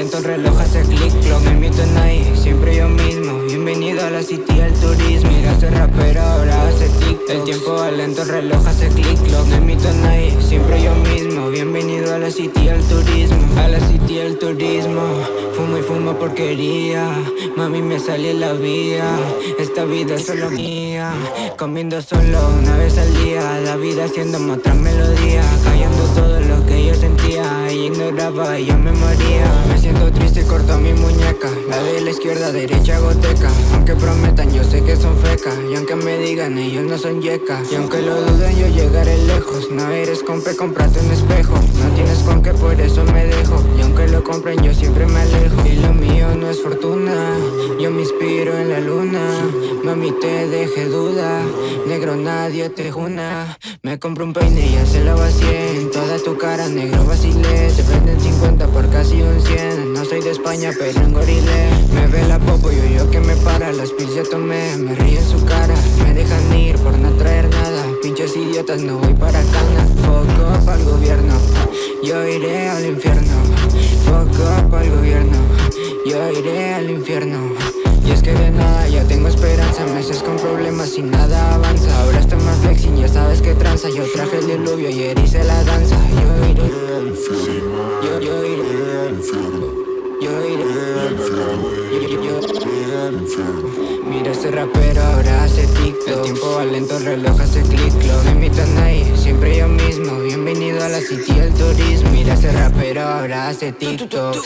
lento, el reloj hace click clock No invito a nadie, siempre yo mismo. Bienvenido a la city al turismo Mira ese rapero, ahora hace TikTok El tiempo va lento, el reloj hace click clock No invito a nadie, siempre yo mismo. Bienvenido a la city al turismo A la city al turismo. Fumo y fumo porquería Mami me sale la vía. Esta vida es solo mía Comiendo solo una vez al día. La vida haciendo otra melodía Callando todo lo que yo sentía. Y ignoraba y yo me moría siento triste corto mi muñeca. La de la izquierda, derecha, goteca. Aunque prometan yo sé que son fecas Y aunque me digan ellos no son yecas Y aunque lo duden yo llegaré lejos. No eres compe, comprate un espejo. No tienes con qué por eso me dejo. Y aunque lo compren yo siempre me alejo. Y lo mío no es fortuna. Yo me inspiro en la luna. Mami te deje duda. Negro nadie te juna Me compro un peine y ya se lo va 100 Toda tu cara. Negro vacile de España pero en gorile Me ve la popo y yo que me para. Las pills ya tomé, me ríe en su cara. Me dejan ir por no traer nada. Pinches idiotas no voy para cana Fuck up al gobierno Yo iré al infierno. Fuck up al gobierno Yo iré al infierno. Y es que de nada ya tengo esperanza. Meses con problemas y nada avanza. Ahora estoy más flexing, ya sabes que tranza. Yo traje el diluvio y hice la danza. Yo iré. Al infierno. Yo, yo iré al infierno Yo iré al infierno Yo, iré al infierno Mira ese rapero, ahora hace TikTok. El tiempo va lento, el reloj hace click clock No invito a nadie, siempre yo mismo. Bienvenido a la city del turismo. Mira ese rapero, ahora hace TikTok